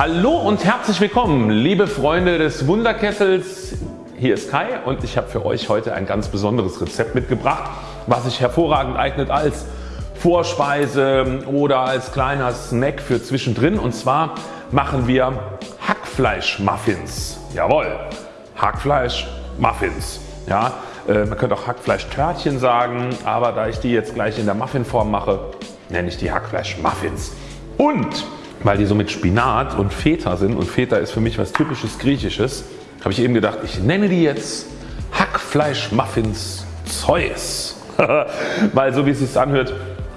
Hallo und herzlich willkommen liebe Freunde des Wunderkessels. Hier ist Kai und ich habe für euch heute ein ganz besonderes Rezept mitgebracht, was sich hervorragend eignet als Vorspeise oder als kleiner Snack für zwischendrin. Und zwar machen wir Hackfleisch-Muffins. Jawohl, Hackfleisch-Muffins. Ja, äh, man könnte auch Hackfleisch-Törtchen sagen, aber da ich die jetzt gleich in der Muffinform mache, nenne ich die Hackfleisch-Muffins. Und weil die so mit Spinat und Feta sind und Feta ist für mich was typisches Griechisches, habe ich eben gedacht, ich nenne die jetzt Hackfleisch-Muffins Zeus. weil so wie es sich anhört,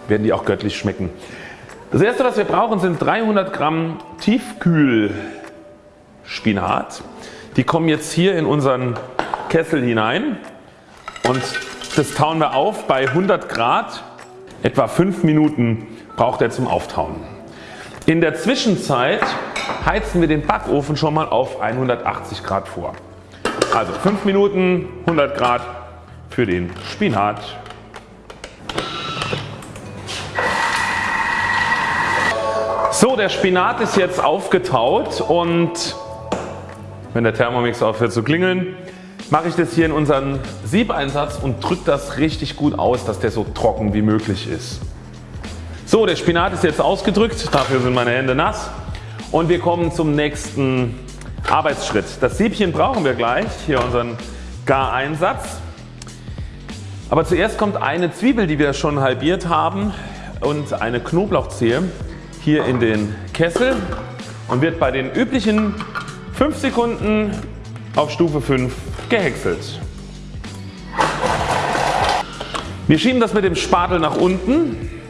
werden die auch göttlich schmecken. Das erste was wir brauchen sind 300 Gramm Tiefkühlspinat. Die kommen jetzt hier in unseren Kessel hinein und das tauen wir auf bei 100 Grad. Etwa 5 Minuten braucht er zum Auftauen. In der Zwischenzeit heizen wir den Backofen schon mal auf 180 Grad vor. Also 5 Minuten 100 Grad für den Spinat. So der Spinat ist jetzt aufgetaut und wenn der Thermomix aufhört zu klingeln mache ich das hier in unseren Siebeinsatz und drücke das richtig gut aus dass der so trocken wie möglich ist. So der Spinat ist jetzt ausgedrückt, dafür sind meine Hände nass und wir kommen zum nächsten Arbeitsschritt. Das Siebchen brauchen wir gleich, hier unseren Gareinsatz. Aber zuerst kommt eine Zwiebel die wir schon halbiert haben und eine Knoblauchzehe hier in den Kessel und wird bei den üblichen 5 Sekunden auf Stufe 5 gehäckselt. Wir schieben das mit dem Spatel nach unten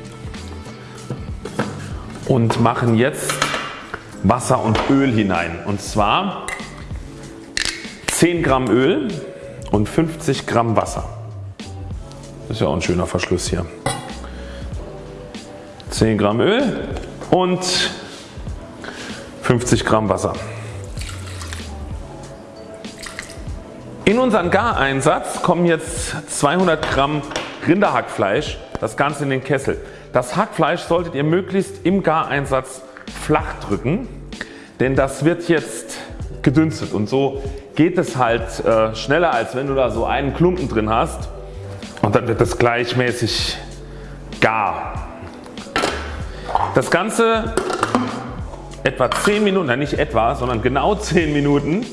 und machen jetzt Wasser und Öl hinein und zwar 10 Gramm Öl und 50 Gramm Wasser. Das ist ja auch ein schöner Verschluss hier. 10 Gramm Öl und 50 Gramm Wasser. In unseren Gareinsatz kommen jetzt 200 Gramm Rinderhackfleisch, das Ganze in den Kessel. Das Hackfleisch solltet ihr möglichst im Gareinsatz flach drücken, denn das wird jetzt gedünstet und so geht es halt äh, schneller als wenn du da so einen Klumpen drin hast und dann wird es gleichmäßig gar. Das Ganze etwa 10 Minuten, nein nicht etwa, sondern genau 10 Minuten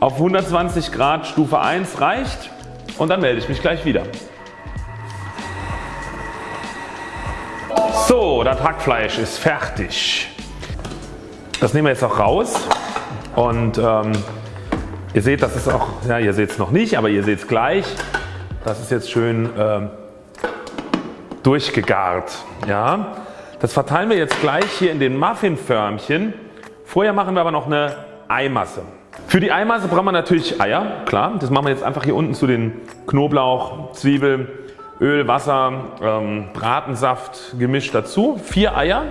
auf 120 Grad Stufe 1 reicht und dann melde ich mich gleich wieder. So, das Hackfleisch ist fertig. Das nehmen wir jetzt auch raus und ähm, ihr seht das ist auch, ja ihr seht es noch nicht, aber ihr seht es gleich. Das ist jetzt schön ähm, durchgegart. Ja. Das verteilen wir jetzt gleich hier in den Muffinförmchen. Vorher machen wir aber noch eine Eimasse. Für die Eimasse brauchen wir natürlich Eier, klar. Das machen wir jetzt einfach hier unten zu den Knoblauch, Zwiebel, Öl, Wasser, ähm, Bratensaft gemischt dazu. Vier Eier.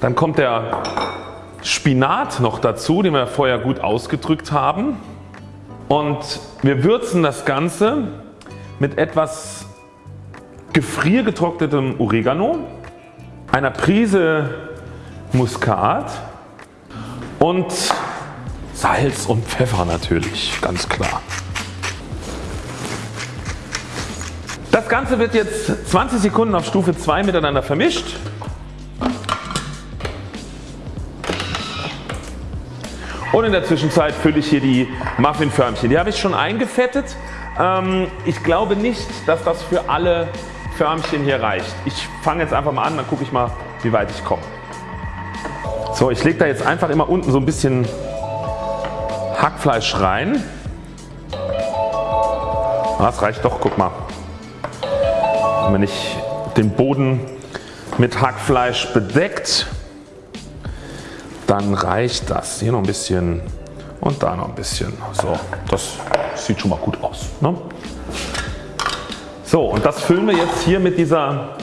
Dann kommt der Spinat noch dazu, den wir vorher gut ausgedrückt haben. Und wir würzen das Ganze mit etwas gefriergetrocknetem Oregano einer Prise Muskat und Salz und Pfeffer natürlich, ganz klar. Das Ganze wird jetzt 20 Sekunden auf Stufe 2 miteinander vermischt. Und in der Zwischenzeit fülle ich hier die Muffinförmchen. Die habe ich schon eingefettet. Ähm, ich glaube nicht dass das für alle Förmchen hier reicht. Ich fange jetzt einfach mal an, dann gucke ich mal wie weit ich komme. So ich lege da jetzt einfach immer unten so ein bisschen Hackfleisch rein. Das reicht doch, guck mal. Wenn ich den Boden mit Hackfleisch bedeckt, dann reicht das. Hier noch ein bisschen und da noch ein bisschen. So, das sieht schon mal gut aus. Ne? So und das füllen wir jetzt hier mit dieser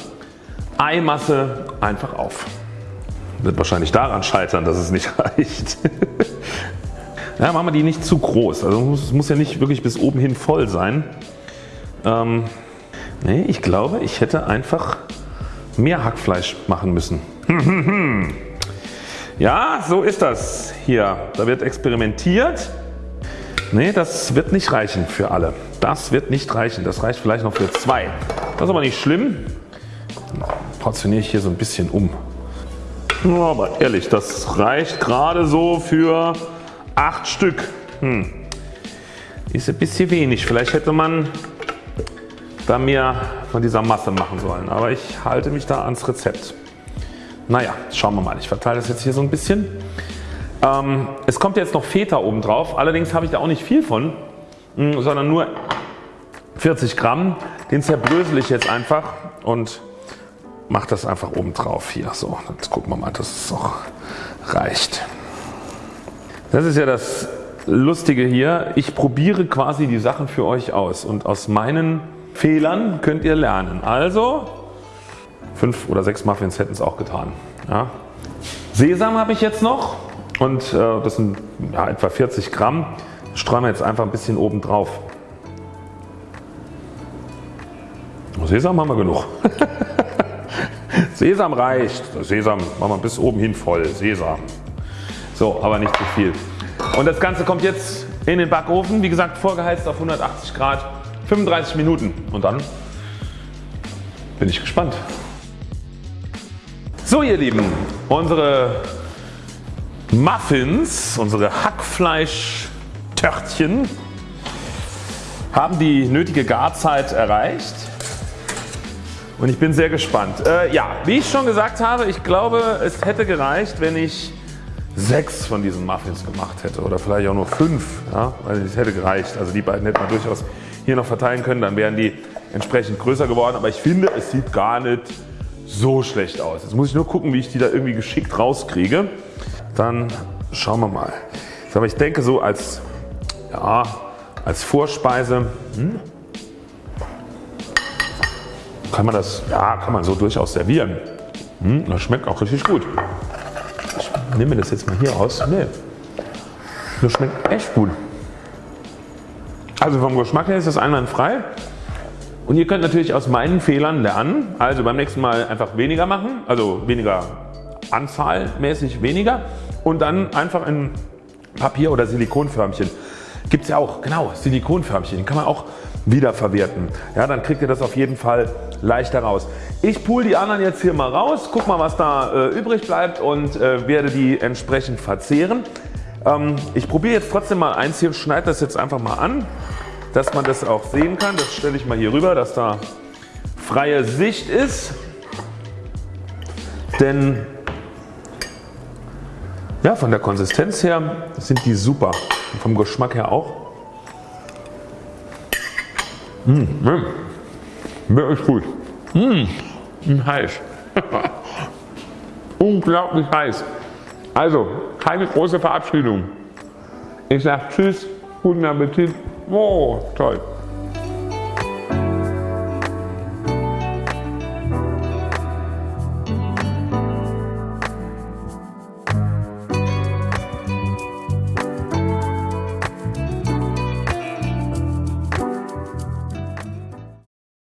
Eimasse einfach auf. Wird wahrscheinlich daran scheitern dass es nicht reicht. ja, machen wir die nicht zu groß. Also es muss ja nicht wirklich bis oben hin voll sein. Ähm, nee, ich glaube ich hätte einfach mehr Hackfleisch machen müssen. Ja, so ist das hier. Da wird experimentiert. Ne, das wird nicht reichen für alle. Das wird nicht reichen. Das reicht vielleicht noch für zwei. Das ist aber nicht schlimm. Portioniere ich hier so ein bisschen um. Aber ehrlich, das reicht gerade so für acht Stück. Hm. Ist ein bisschen wenig. Vielleicht hätte man da mehr von dieser Masse machen sollen. Aber ich halte mich da ans Rezept. Naja, schauen wir mal. Ich verteile das jetzt hier so ein bisschen. Ähm, es kommt jetzt noch Feta oben drauf. Allerdings habe ich da auch nicht viel von, hm, sondern nur 40 Gramm. Den zerbrösel ich jetzt einfach und mache das einfach oben drauf hier. So, jetzt gucken wir mal, dass es auch reicht. Das ist ja das Lustige hier. Ich probiere quasi die Sachen für euch aus und aus meinen Fehlern könnt ihr lernen. Also 5 oder 6 Muffins hätten es auch getan. Ja. Sesam habe ich jetzt noch und äh, das sind ja, etwa 40 Gramm. Streuen wir jetzt einfach ein bisschen oben drauf. Sesam haben wir genug. Sesam reicht. Sesam machen wir bis oben hin voll. Sesam. So, aber nicht zu viel. Und das Ganze kommt jetzt in den Backofen. Wie gesagt vorgeheizt auf 180 Grad. 35 Minuten und dann bin ich gespannt. So ihr Lieben, unsere Muffins, unsere Hackfleisch-Törtchen haben die nötige Garzeit erreicht und ich bin sehr gespannt. Äh, ja, wie ich schon gesagt habe, ich glaube es hätte gereicht wenn ich sechs von diesen Muffins gemacht hätte oder vielleicht auch nur fünf. Ja, weil es hätte gereicht. Also die beiden hätte man durchaus hier noch verteilen können, dann wären die entsprechend größer geworden. Aber ich finde es sieht gar nicht so schlecht aus. Jetzt muss ich nur gucken wie ich die da irgendwie geschickt rauskriege. Dann schauen wir mal. Aber ich denke so als, ja, als Vorspeise hm, kann man das ja, kann man so durchaus servieren. Hm, das schmeckt auch richtig gut. Ich nehme das jetzt mal hier aus. Nee, das schmeckt echt gut. Also vom Geschmack her ist das einwandfrei. Und ihr könnt natürlich aus meinen Fehlern lernen. Also beim nächsten Mal einfach weniger machen, also weniger anzahlmäßig weniger und dann einfach in Papier oder Silikonförmchen. Gibt es ja auch, genau, Silikonförmchen, kann man auch wiederverwerten. Ja, dann kriegt ihr das auf jeden Fall leichter raus. Ich pool die anderen jetzt hier mal raus, guck mal was da äh, übrig bleibt und äh, werde die entsprechend verzehren. Ähm, ich probiere jetzt trotzdem mal eins hier, schneide das jetzt einfach mal an, dass man das auch sehen kann. Das stelle ich mal hier rüber, dass da freie Sicht ist. Denn ja, von der Konsistenz her sind die super. Und vom Geschmack her auch. Mmh, wirklich gut. Mmh, heiß. Unglaublich heiß. Also keine große Verabschiedung. Ich sage Tschüss, guten Appetit. Oh, toll.